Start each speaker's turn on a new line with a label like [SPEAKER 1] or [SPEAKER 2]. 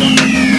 [SPEAKER 1] Música